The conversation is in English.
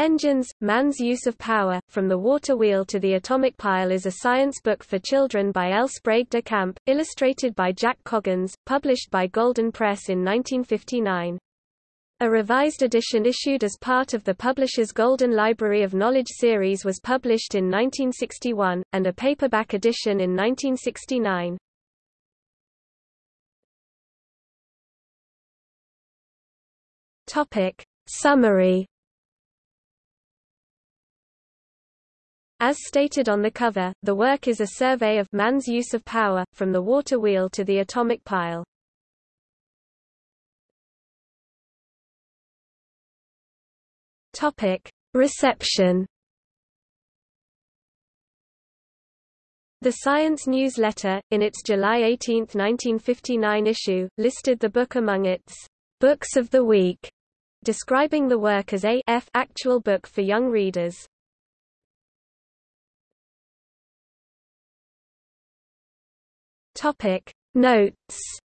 Engines, Man's Use of Power, From the Water Wheel to the Atomic Pile is a science book for children by L. Sprague de Camp, illustrated by Jack Coggins, published by Golden Press in 1959. A revised edition issued as part of the publisher's Golden Library of Knowledge series was published in 1961, and a paperback edition in 1969. Topic. Summary As stated on the cover, the work is a survey of man's use of power, from the water wheel to the atomic pile. Topic. Reception The Science Newsletter, in its July 18, 1959 issue, listed the book among its Books of the Week, describing the work as a F actual book for young readers. Topic Notes